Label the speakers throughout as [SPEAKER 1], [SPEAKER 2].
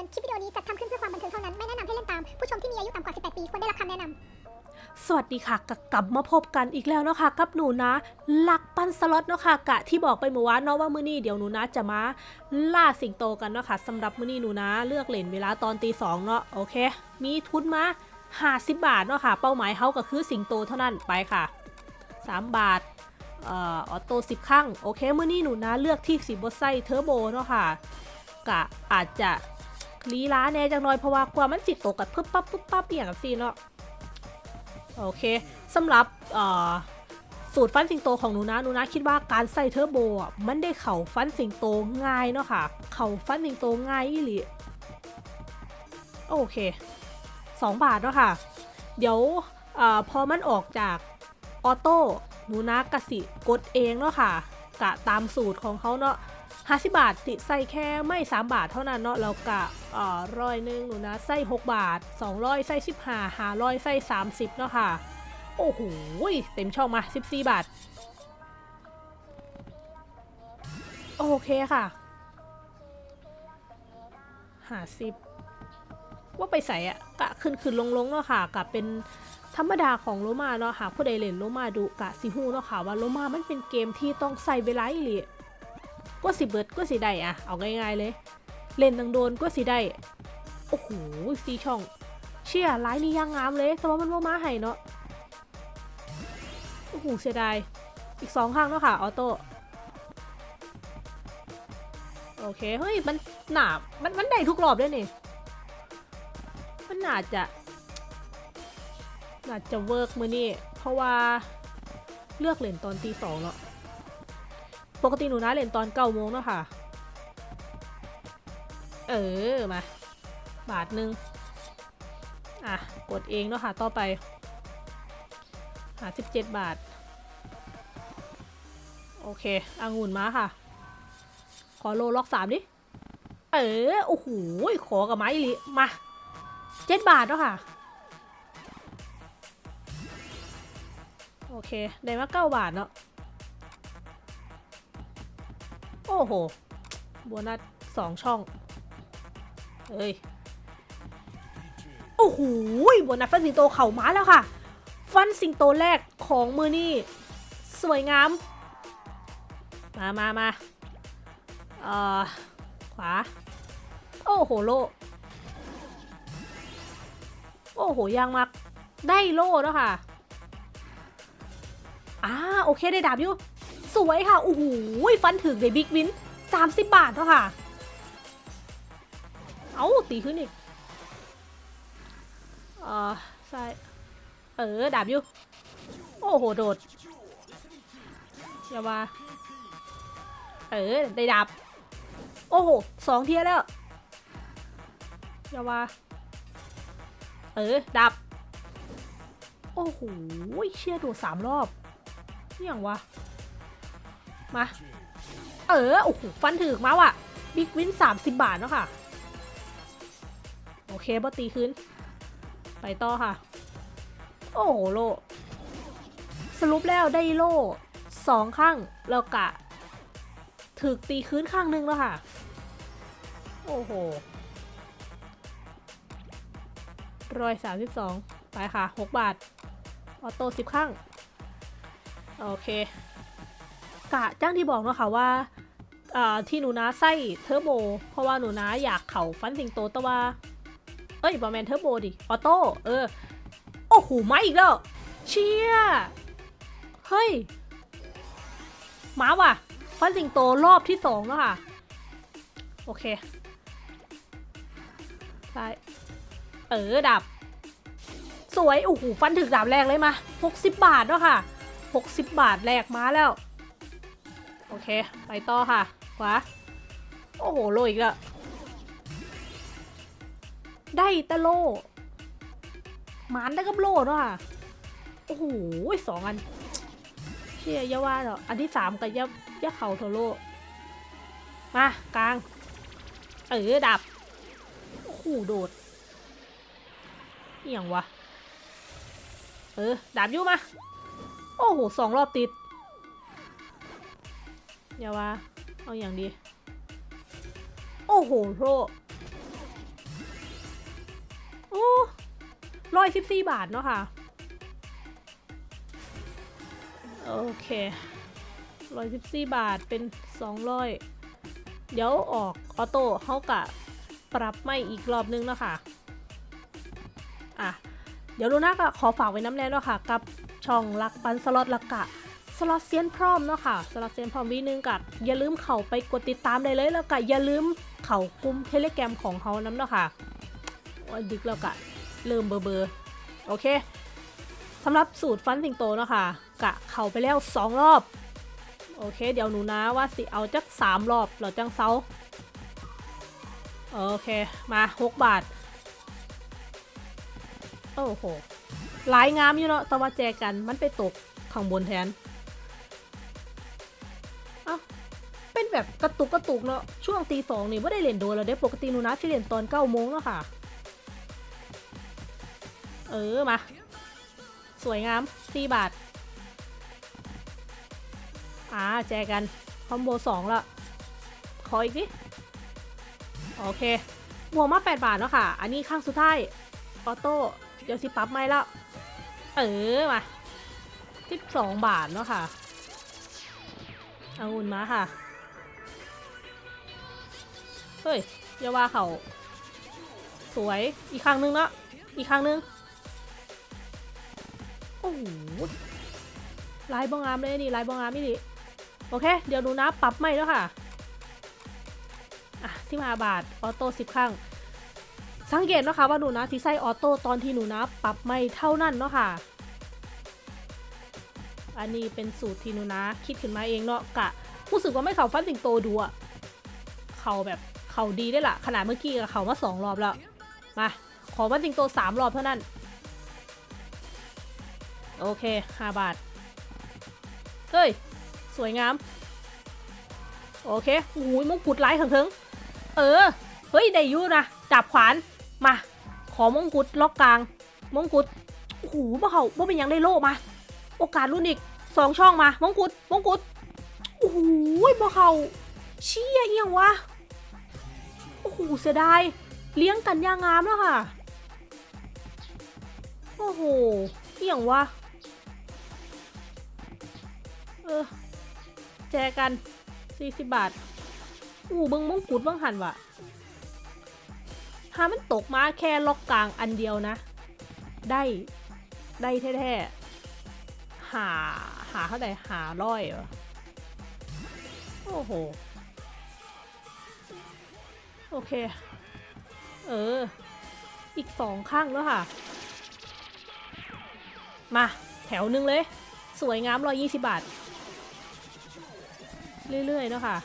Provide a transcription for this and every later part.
[SPEAKER 1] อน คลิปวิดีโอนี้จัดทำขึ้นเพื่อความบันเทิงเท่านั้น ไม่แนะนำให้เล่นตาม ผู้ชมที่มีอายุต่ำกว่า 18 ปีควรได้รับคำแนะนำ
[SPEAKER 2] สวัสดีค่ะกลับมาพบกันอีกแล้วเนาะค่ะกับหนูนะรักปั่นสล็อตเนาะค่ะกะที่บอกไปเมื่อวานเนาะว่ามื้อนี้เดี๋ยวหนูนะจะมาล่าสิงโตกันเนาะค่ะสำหรับมื้อนี้หนูนะเลือกเล่นเวลาตอนตีสองเนาะโอเค มีทุนมา50 บาทเนาะค่ะ เป้าหมายเขาก็คือสิงโตเท่านั้นไปค่ะ 3 บาทเอ่อ auto 10ครั้งโอเคมื้อนี้หนูนะเลือกที่สิบไซเทอร์โบเนาะค่ะกะอาจจะ ลีล้าแน่จังหน่อยเพราะว่ากว่ามันสิตกกับปึ๊บปั๊บปึ๊บปั๊บอย่างกับซีเนาะโอเคสำหรับสูตรฟันสิงโตของหนูนะหนูนะคิดว่าการใส่เทอร์โบอะมันได้เข่าฟันสิงโตง่ายเนาะค่ะ เข่าฟันสิงโตง่ายอีหลีโอเค 2 บาทเนาะค่ะ เดี๋ยวอพอมันออกจากออโต้หนูนะกะสิกดเองเนาะค่ะกะตามสูตรของเขาเนาะ 50บาทติใส่แค่ไม่3บาทเท่านั้นเนาะแล้วกะอ่อร้อยหนึ่งหนูนะใส่6บาท200ใส่15 500ใส่30เนาะค่ะ โอ้โหเต็มช่องมา14บาท โอเคค่ะหาสิบว่าไปใส่อะกะขึ้นขึ้นลงลงเนาะค่ะกะเป็นธรรมดาของโลมาเนาะค่ะผู้ใดเล่นโลมาดูกะสิฮู้เนาะค่ะว่าโลมามันเป็นเกมที่ต้องใส่เวลาอีหลี ก็สิเบิดก็สิได้อะเอาง่ายๆเลย เล่นตังโดนก็สิได้ โอ้โหซีช่อง เชี่ยไลน์นี่ยังงามเลย แต่ว่ามันว่ามาให้เนาะ โอ้โหเสียดาย อีกสองข้างเนาะค่ะ ออโต้ โอเค เฮ้ย มันหนามันมันได้ทุกรอบเลยนี่ มันน่าจะน่าจะเวิร์กมือนี่ เพราะว่าเลือกเล่นตอนตีสองเนาะ ปกติหนูนะเล่นตอนเก้าโมงเนาะค่ะ เออ มา บาทหนึ่งอะ กดเองเนาะค่ะ ต่อไปหาสิบเจ็ดบาท โอเคองุ่นมาค่ะ ขอโลล็อกสามดิ เออ โอ้โห ขอกับไม้ลิมาเจ็ดบาทเนาะค่ะ โอเค ได้มาเก้าบาทเนาะ อ้โหโบนัสสองช่อง เอ้ย โอ้โหโบนัสฟันสิงโตเข่ามาแล้วค่ะ ฟันสิงโตแรกของมือนี่สวยงาม มามามาเอ่อ ขวา โอ้โห โล โอ้โหยางมัก ได้โลแล้วค่ะ อ่า โอเคได้ดาบอยู่ วยค่ะโอ้โหฟันถึงในบิ๊กวิน 30 บาทแล้วค่ะ เอาตีขึ้นอีกเออใช่เออดาบอยู่โอ้โหโดดอย่ามาเออได้ดาบโอ้โหสองเทียแล้วอย่ามาเออดับโอ้โหเชี่ยโดดสามรอบนี่อย่างวะ มา เออ โอ้โห ฟันถึกมาว่ะ บิ๊กวิน30บบาทเนาะค่ะ โอเคบอตีขึ้นไปต่อค่ะ โอ้โห โล สรุปแล้วได้โล่สองครั้งแล้วกะ ถึกตีคืนครั้งหนึ่งแล้วค่ะ โอ้โหร้อยสามสิบสองไปค่ะหกบาท auto สิบครั้ง โอเค กะจั่งที่บอกเนาะค่ะว่าที่หนูนะใส้เทอร์โบ เพราะว่าหนูนะอยากเข่าฟันสิงโตแต่ว่า เอ้ยบ่แม่นเทอร์โบดิ auto เออ โอ้โหมาอีกแล้ว เชี่ย เฮ้ยมาว่ะ ฟันสิงโตรอบที่สองแล้วค่ะ โอเคซ้เออดับ สวย โอ้โหฟันถึกดาบแรกเลยมา 60 บาทแล้วค่ะ 60 บาทแรกมาแล้ว โอเค ไปต่อค่ะขวาโอ้โห โลอีกแล้ว ได้ตะโล หมานได้กับโลเนาะค่ะ โอ้โหสองอัน เชี่ยยาว่าเนาะอันที่สามกับยะยะเข่าโทโล มากลาง เออดับ โอ้โห โดดอหย่างวะ เออ ดับยู่มา โอ้โห สองรอบติด อย่าว่า เอาอย่างดี โอ้โหโรโอ้ร้อยสิบสี่บาทเนาะค่ะ โอเคร้อยสิบสี่บาทเป็นสองร้อยเดี๋ยวออกออโต้เขากะปรับไม่อีกรอบนึงเนาะค่ะ อะ เดี๋ยวลูน่าก็ขอฝากไว้น้ำแน่เนาะค่ะ กับช่องรักปันสล็อตละกะ สล็อตเซียนพร้อมเนาะค่ะสล็อตเซียนพร้อมวีนึงกับอย่าลืมเข้าไปกดติดตามได้เลยแล้วก็อย่าลืมเข้ากลุ่มเทเลแกรมของเขาน้ำเนาะค่ะวันดึกแล้วกะเริ่มเบอร์เบอร์โอเคสำหรับสูตรฟันสิงโตเนาะค่ะกะเข้าไปแล้ว 2 รอบ โอเค เดี๋ยวหนูนะว่าสิเอาจัก 3 รอบเราจังเซาโอเคมา 6 บาท โอ้โหหลายงามอยู่เนาะแต่ว่าแจกันมันไปตกข้างบนแทน แบบกระตุกกระตุกเนาะช่วงตีสองนี่ไม่ได้เล่นโดนแล้วเด้ปกติหนูนะที่เล่นตอนเก้าโมงแล้วค่ะ เออมา สวยงามสี่บาท อ่าแจกัน คอมโบสองละขออีกดิโอเคบวกมา 8 บาทเนาะค่ะ อันนี้ข้างสุดท้าย ออโต้ เดี๋ยวสิปรับไม่แล้ว เออ มา 12 บาทเนาะค่ะเอาอุ่นมาค่ะ เฮ้ยอย่าว่าเขาสวยอีกครั้งนึงเนาะอีกครั้งนึง โอ้โหลายบองงามเลยนี่ลายบองงามนี่ดิโอเค เดี๋ยวดูนะปรับไม่แล้วค่ะอะที่มาบาทออโต้สิบครั้ง สังเกตนะคะว่าหนูนะที่ใส่ออโต้ตอนที่หนูนะปรับไม่เท่านั้นเนาะค่ะ อันนี้เป็นสูตรที่หนูนะคิดขึ้นมาเองเนาะกะรู้สึกว่าไม่เขาฟันสิงโตดูอะเขาแบบ เขาดีได้ละขนาดเมื่อกี้กับเขามาสองรอบแล้ว มา ขอฟันสิงโตสามรอบเท่านั้น โอเคห้าบาท เฮ้ย สวยงาม โอเคอุ้ยมงกุฎไล่ถึงเออ เฮ้ย ได้ยูนะจับขวาน มา ขอมงกุฎล็อกกลาง มงกุฎโอ้โหบ่เขาบ่เป็นยังได้โล่มา โอกาสรุ่นอีกสองช่องมามงกุฎมงกุฎโอ้โหบ่เขาเชี่ยเอียงวะ อ้โหเสียดายเลี้ยงกันยางงามแล้วค่ะ โอ้โหเอี่ยงวะ เออ แจกัน40บาทอู้เบิ้งมงกุฎเบิ้งหันวะหามันตกมาแค่ล็อกกลางอันเดียวนะ ได้ ได้แท้ๆ หา หาเท่าไหร่หาร้อยเหรอ โอ้โห โอเค เออ อีกสองข้างแล้วค่ะ มาแถวหนึ่งเลย สวยงามร้อยยี่สิบบาท เรื่อยๆเนาะค่ะ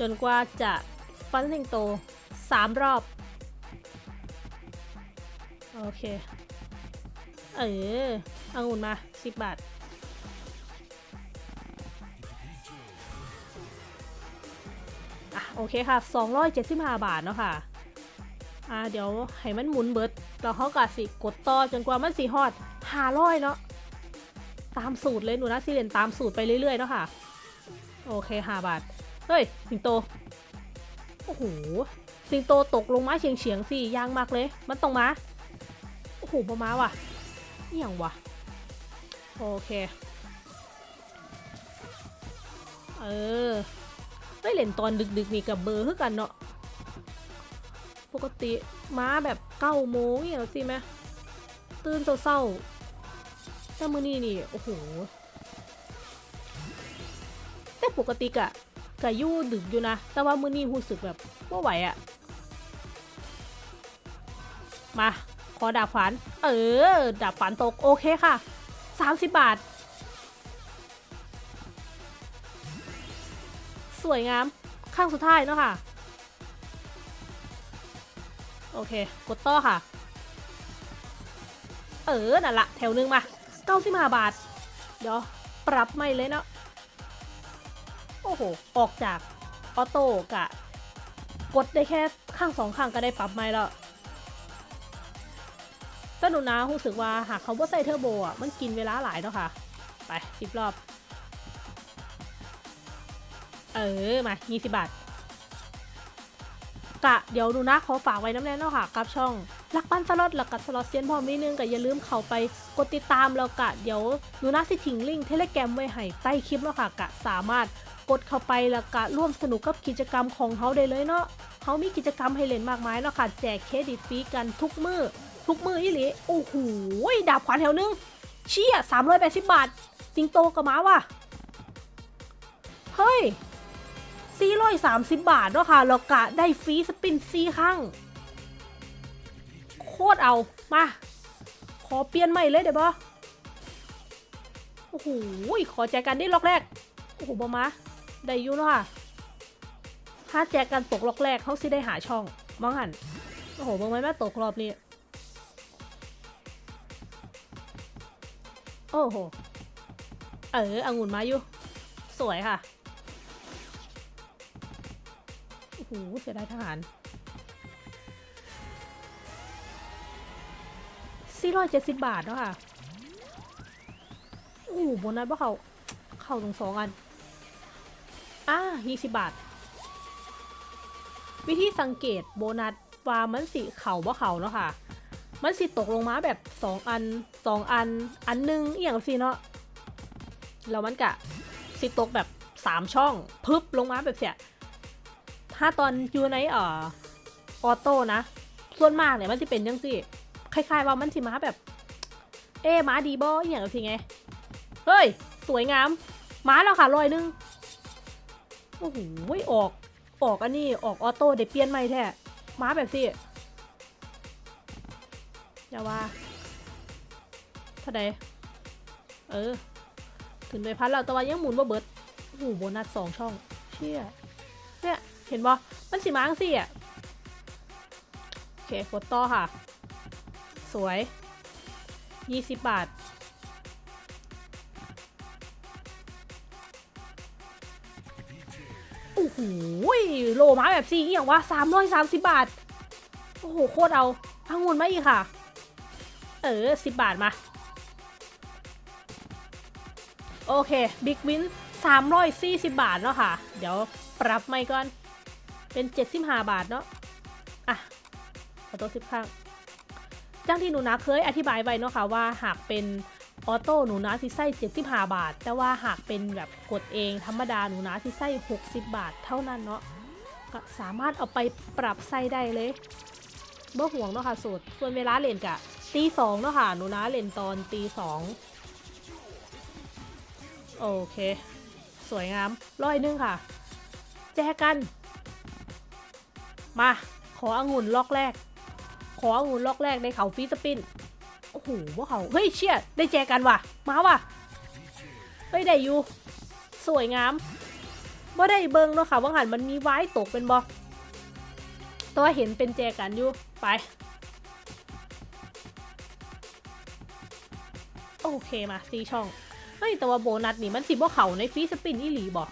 [SPEAKER 2] จนกว่าจะฟันสิงโตสามรอบ โอเค เออเอางุ่นมาสิบบาท อะโอเคค่ะ 275 บาทเนาะค่ะอ่าเดี๋ยวให้มันหมุนเบิดแล้วเขาก็สิกดต่อจนกว่ามันสิฮอด500เนาะตามสูตรเลยหนูนะสิเรียนตามสูตรไปเรื่อยๆเนาะค่ะ โอเคห้าบาท เฮ้ย สิงโต โอ้โห สิงโตตกลงมาเฉียงเฉียงๆสิยางมากเลย มันต้องมา โอ้โหประมาว่ะอหย่างวะโอเค เออ ไม่เล่นตอนดึกๆนี่กับเบอร์คือกันเนาะปกติม้าแบบเก้าโมงเนี่ยสิไหมตื่นเศร้าๆแต่มือนี้นี่โอ้โหแต่ปกติกะกะยู่ดึกอยู่นะ แต่ว่ามือนี้รู้สึกแบบว่าไหวอะมา ขอดาบฝัน เออ ดาบฝันตก โอเคค่ะ 30 บาท สวยงามข้างสุดท้ายเนาะค่ะ โอเค กดต่อค่ะ เออ นั่นละแถวหนึงมา95บห้าบาท เดี๋ยว ปรับไม่เลยเนาะ โอ้โห ออกจากออโต้กะ กดได้แค่ข้างสองข้างก็ได้ปรับไม่แล้วแต่หนูนะรู้สึกว่าหากเขาว่าใส่เทอร์โบอะ มันกินเวลาหลายเนาะค่ะ ไปสิบรอบ ออ มา20บาทกะเดี๋ยวหนูนะขอฝากไว้นำแน่เนาะค่ะกับช่องรักปั่นสล็อตแล้วก็สล็อตเซียนพร้อมนิดนึงก็อย่าลืมเข้าไปกดติดตามแล้วก็เดี๋ยวหนูนะสิทิ้งลิงก์ Telegram ไว้ให้ใต้คลิปแล้วค่ะก็สามารถกดเข้าไปแล้วก็ร่วมสนุกกับกิจกรรมของเขาได้เลยเนาะเขามีกิจกรรมให้เล่นมากมายเนาะค่ะแจกเครดิตฟรีกันทุกมือทุกมืออีหลีโอ้โหดาบขวานแถวนึงเชี่ย380บาทสิงโตกับม้าว่ะเฮ้ย 430 บาทเนาะค่ะแล้วก็ได้ฟรีสปินซีครั้งโคตรเอามา ขอเปลี่ยนใหม่เลยเดี๋ยวบอโอ้โหขอแจกกันได้ล็อกแรก โอ้โหบอมาได้อยูเนาะค่ะ ถ้าแจกกันตกล็อกแรกเขาสิได้หาช่องมองหัน โอ้โหบอมาแม่ตกรอบนี้ โอ้โห เออองุ่นมาอยู่ สวยค่ะ หเสียดายทหาร 470 บาทเนาะค่ะโอ้โหโบนัสว่าเขาเข้าตรงสองอัน อ่า20 บาท วิธีสังเกตโบนัสว่ามันสิเข่าว่าเข่าเนาะค่ะ มันสิตกลงมาแบบ 2 อัน 2 อัน อันหนึงอย่างสิเนาะแล้วมันกะสิตกแบบ 3 ช่อง พึบลงมาแบบเสีย ถ้าตอนอยู่ในเอ่อออโต้นะ ส่วนมากเนี่ยมันจะเป็นยังสิคล้ายๆว่ามันสิมาแบบ เอ๊ม้าดีบออย่างสิไง เฮ้ย สวยงามม้าแล้วค่ะรอยหนึง โอ้โหออก ออกอันนี้ออกออโต้เดี๋ยวเปลี่ยนใหม่แท้ม้าแบบสิอย่าว่าเท่าใดเออ ถึงไปพันแล้วแต่ว่ายังหมุนบ่าเบิร์ดโอ้โหโบนัสสองช่อง เชี่ย เห็นบ่มันสิมาจังสิอะโอเคกดต่อค่ะ สวย 20 บาท โอ้โหโลมาแบบสี่อหย่างว่า330บาท โอ้โห โคตรเอาพังงุนมาอีกค่ะ เออ10บาทมา โอเค big win 340บาทเนาะค่ะ เดี๋ยวปรับไม้ก่อน เป็น75บาทเนาะ อะ auto สิบครั้งจั่งที่หนูนะเคยอธิบายไว้เนาะค่ะว่าหากเป็น auto หนูนะสิใส่75 บาท แต่ว่าหากเป็นแบบกดเองธรรมดาหนูนะสิใส่60 บาทเท่านั้นเนาะก็สามารถเอาไปปรับใส่ได้เลยเมื่อห่วงเนาะค่ะสูตรส่วนเวลาเล่นกะตีสองเนาะค่ะหนูนะเล่นตอนตีสองโอเค สวยงามร้อยนึงค่ะ แจกัน มา ขอองุ่นล็อกแรก ขอองุ่นล็อกแรกในเขาฟีสปิน โอ้โหว่าเขาเฮ้ยเชี่ยได้แจกันว่ะ มาว่ะ เฮ้ยได้อยู่ สวยงามว่าได้เบิงเนาะค่ะว่าหันมันมีไว้ตกเป็นบอตัวาเห็นเป็นแจกันอยู่ ไป โอเคมาซีช่อง เฮ้ยแต่ว่าโบนัสนี่มันสิบ่เขาในฟีสปินอีหลีบอก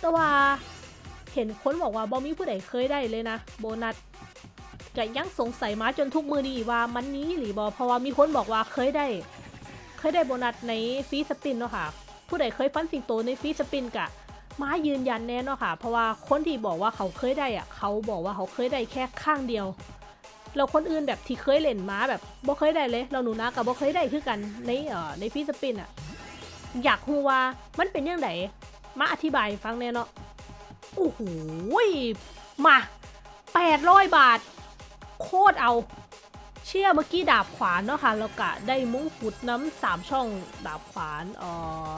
[SPEAKER 2] แต่ว่า ห็นคนบอกว่าบอมีผู้ใดเคยได้เลยนะ โบนัสก็ยังสงสัยมาจนทุกมือดีว่ามันนี้หรือบอเพราะว่ามีคนบอกว่าเคยได้ เคยได้โบนัสในฟรีสปินเนาะค่ะ ผู้ใดเคยฟันสิงโตในฟรีสปินกะมายืนยันแน่เนาะค่ะ เพราะว่าคนที่บอกว่าเขาเคยได้อะเขาบอกว่าเขาเคยได้แค่ข้างเดียวแล้วคนอื่นแบบที่เคยเล่นมาแบบบ่เคยได้เลย เราหนูนะกับบ่เคยได้คือกันในเอ่อในฟรีสปินอะอยากรู้ว่ามันเป็นยังไงมาอธิบายฟังแน่เนาะ โอ้โหมา800บาท โคตรเอา เชื่อเมื่อกี้ดาบขวานเนาะค่ะแล้วก็ได้มงกุฎน้ำสามช่องดาบขวานเอ่อ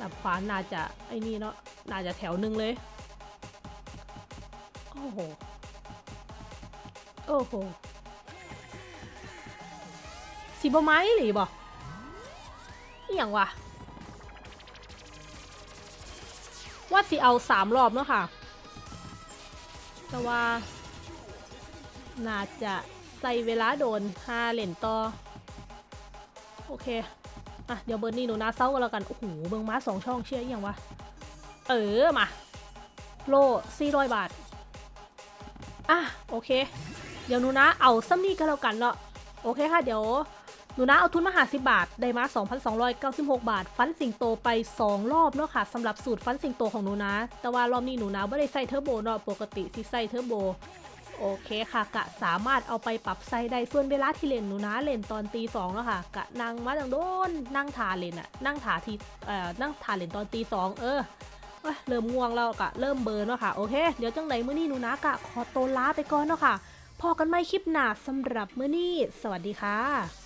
[SPEAKER 2] ดาบขวานน่าจะไอ้นี่เนาะน่าจะแถวหนึ่งเลย โอ้โห โอ้โหสีบไม้หรือบ่อย่างวะ ว่าสิเอาสามรอบเนาะค่ะ แต่ว่าน่าจะใส่เวลาโดนห้าเหรียญต่อ โอเค อะ เดี๋ยวเบอร์นี่หนูนาเซ้ากันแล้วกัน โอ้โห เบิงม้าสองช่องเชื่ออย่างวะ เออ มา โลสี่ร้อยบาท อะ โอเค เดี๋ยวหนูนะเอาซ้ำนี่ก็แล้วกันเนาะ โอเคค่ะ เดี๋ยว หนูนะเอาทุนมาหาสิบาท ได้มา 2,296 บาท ฟันสิงโตไป 2 รอบเนาะค่ะสำหรับสูตรฟันสิงโตของหนูนะ แต่ว่ารอบนี้หนูนะไม่ได้ใส่เทอร์โบเนาะปกติสิใส่เทอร์โบโอเคค่ะ กะสามารถเอาไปปรับไซได้ส่วนเวลาที่เล่นหนูนะเล่นตอนตีสองแล้วค่ะ กะนั่งมาจังโดนนั่งทาเล่นอะนั่งทาทีเอ่อนั่งทาเล่นตอนตีสองเออเริ่มง่วงแล้วกะเริ่มเบิร์นแล้วค่ะ โอเค เดี๋ยวจังไหนมื้อนี้หนูนะกะขอตัวลาไปก่อนเนาะค่ะพอกันไม่คลิปหนาสำหรับมื้อนี้ สวัสดีค่ะ